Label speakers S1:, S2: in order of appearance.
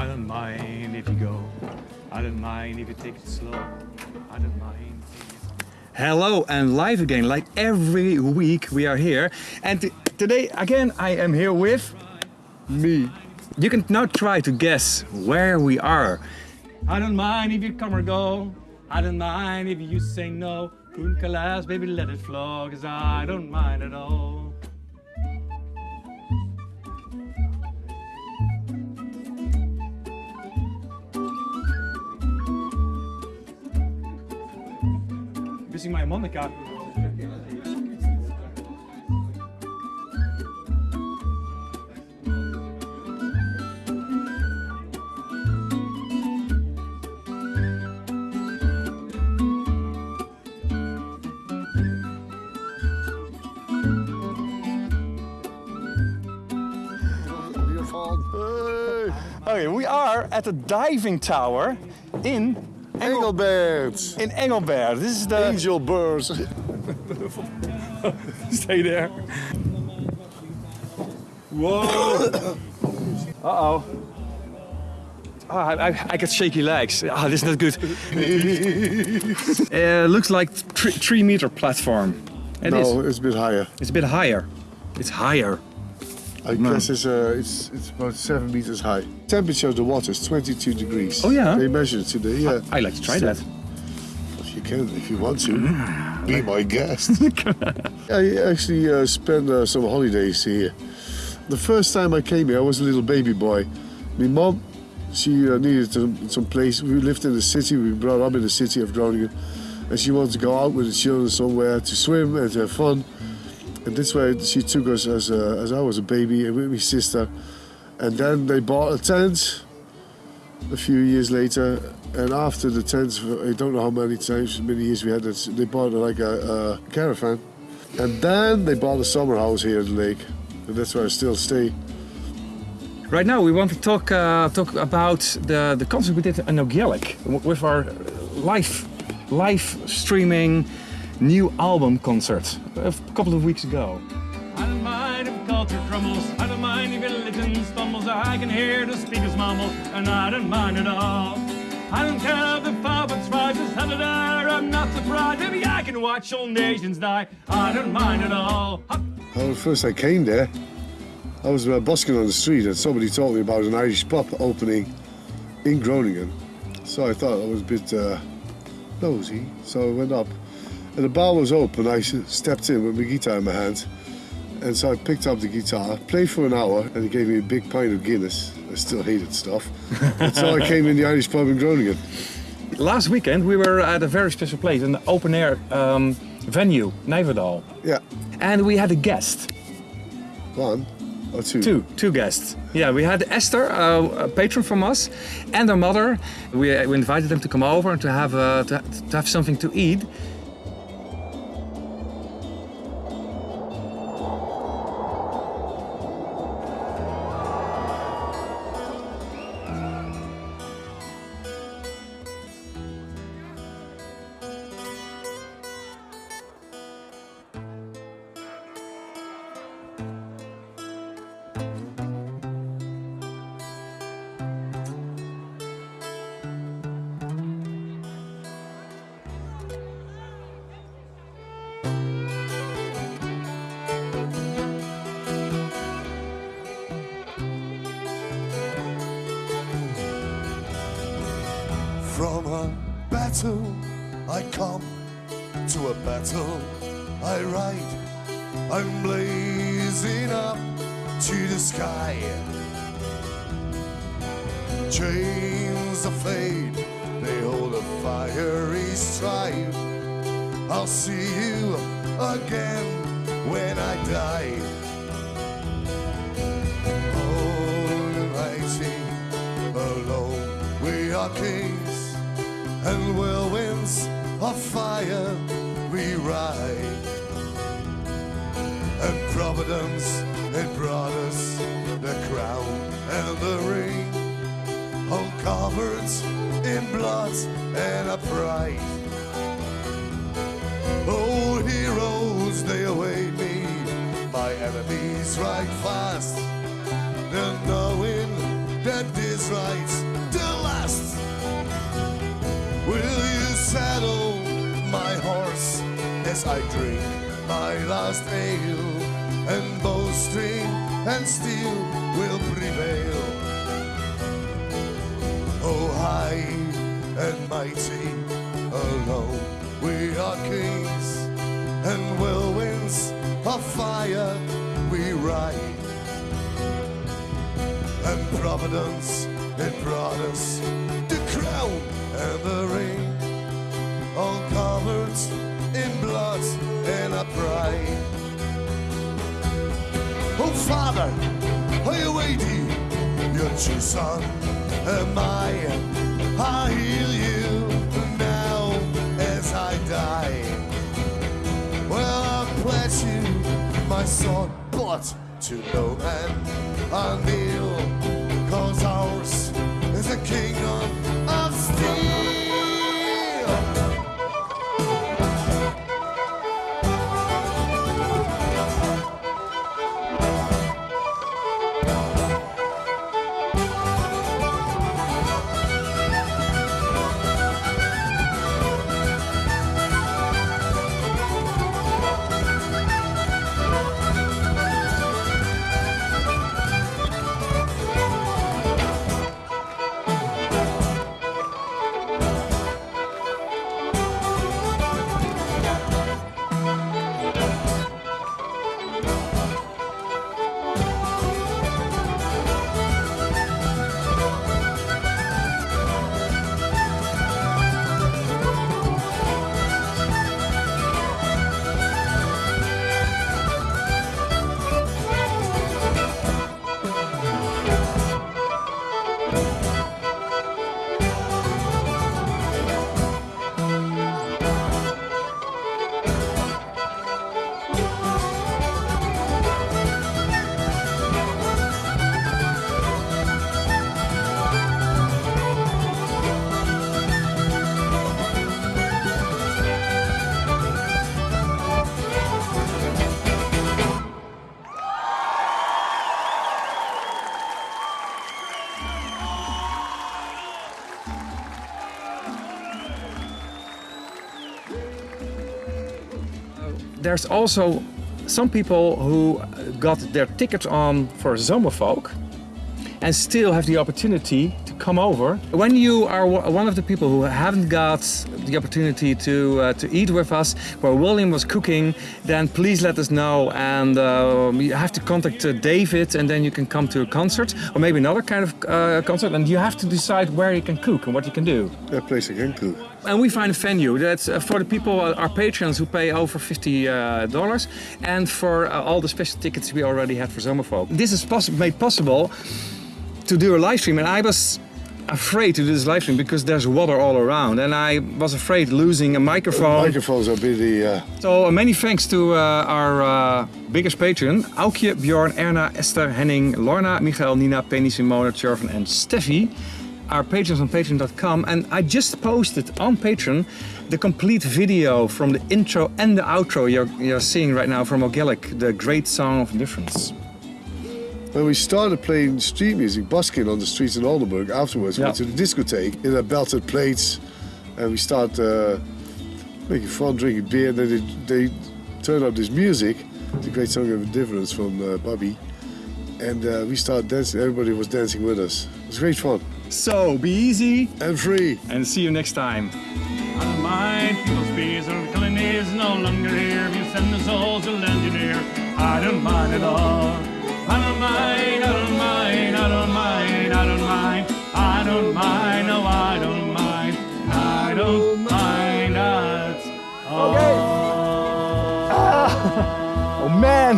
S1: I don't mind if you go. I don't mind if you take it slow. I don't mind. Hello and live again, like every week we are here. And today again I am here with me. You can now try to guess where we are. I don't mind if you come or go. I don't mind if you say no. Kunkalas, baby, let it flow, cause I don't mind at all. Missing my Monica. Okay, we are at the diving tower in
S2: Engelbert.
S1: in Engelbert. This is the
S2: Angel birds.
S1: stay there. Whoa. uh oh. Oh, I, I, I got shaky legs. Ah, this is not good. uh, looks like three, three meter platform. It is.
S2: no, it's a bit higher.
S1: It's a bit higher. It's higher.
S2: I
S1: No.
S2: guess it's, uh, it's it's about seven meters high. Temperature of the water is 22 degrees.
S1: Oh, yeah?
S2: They measured it today. Yeah.
S1: I like to try that.
S2: If you can, if you want to, be my guest. I actually uh, spent uh, some holidays here. The first time I came here, I was a little baby boy. My mom, she uh, needed some, some place. We lived in the city. We brought up in the city of Groningen, and she wanted to go out with the children somewhere to swim and to have fun. And this way, she took us as a, as I was a baby with my sister. And then they bought a tent a few years later. And after the tent, I don't know how many times, many years we had it, they bought like a, a caravan. And then they bought a summer house here at the lake. And that's where I still stay.
S1: Right now, we want to talk uh, talk about the the concert we did in Ogyelik with our live live streaming new album concert a couple of weeks ago. I don't mind if culture crumbles. I don't mind if religion stumbles. I can hear the speakers mumble, and I don't mind at all. I don't care if the puppets rises hell there. I'm not surprised. Maybe I can watch all nations die. I don't mind at all.
S2: Well, first I came there, I was uh, busking on the street and somebody told me about an Irish pub opening in Groningen. So I thought I was a bit uh, nosy, so I went up. And the bar was open, I stepped in with my guitar in my hand. And so I picked up the guitar, played for an hour, and he gave me a big pint of Guinness. I still hated stuff. and so I came in the Irish pub in Groningen.
S1: Last weekend we were at a very special place, an open air um, venue, Nijverdal.
S2: Yeah,
S1: And we had a guest,
S2: one or two.
S1: two, two guests. Yeah, we had Esther, uh, a patron from us, and her mother. We, uh, we invited them to come over and to have uh, to, to have something to eat.
S3: From a battle I come to a battle I ride. I'm blazing up to the sky. Chains of fate, they hold a fiery strife. I'll see you again when I die. And whirlwinds of fire we ride. And Providence it brought us the crown and the ring, all covered in blood and a pride. Old heroes, they await me. My enemies ride fast, and knowing that this right as I drink my last ale, and bowstring and steel will prevail. Oh, high and mighty, alone we are kings, and whirlwinds of fire we ride. And Providence it brought us the crown and the ring, all covered a. Oh, Father, are you waiting? Your true son am I. I heal you now as I die. Well, I pledge you my sword, but to no man I kneel, cause ours is a kingdom
S1: There's also some people who got their tickets on for Zomerfolk and still have the opportunity come over. When you are one of the people who haven't got the opportunity to uh, to eat with us where William was cooking, then please let us know and uh, you have to contact uh, David and then you can come to a concert or maybe another kind of uh, concert and you have to decide where you can cook and what you can do.
S2: That place again, cool.
S1: And we find a venue that's uh, for the people, uh, our patrons who pay over fifty uh, dollars, and for all the special tickets we already had for Zomerfolk. This is poss- made possible to do a live stream, and I was afraid to do this live stream because there's water all around, and I was afraid losing a microphone.
S2: Microphones are busy. Uh,
S1: So uh, many thanks to uh, our uh, biggest patron, Aukje, Bjorn, Erna, Esther, Henning, Lorna, Michael, Nina, Penny, Simone, Chervin and Steffi. Our patrons on patreon.com and I just posted on Patreon the complete video from the intro and the outro you're, you're seeing right now from Ogelic, the great song of difference.
S2: When we started playing street music, busking on the streets in Oldenburg, afterwards we went to the discotheque in our belted plates, and we start uh, making fun, drinking beer. And then they, they turned up this music, the great song of difference from uh, Bobby, and uh, we started dancing. Everybody was dancing with us. It was great fun
S1: So be easy
S2: and free.
S1: and see you next time.
S4: I don't mind people's fears or killing is no longer here. If you send the souls to lend you near, I don't mind at all. I don't mind, I don't mind, I don't mind, I don't mind, I don't mind, no, I don't mind, I don't mind at all.
S1: Oh man!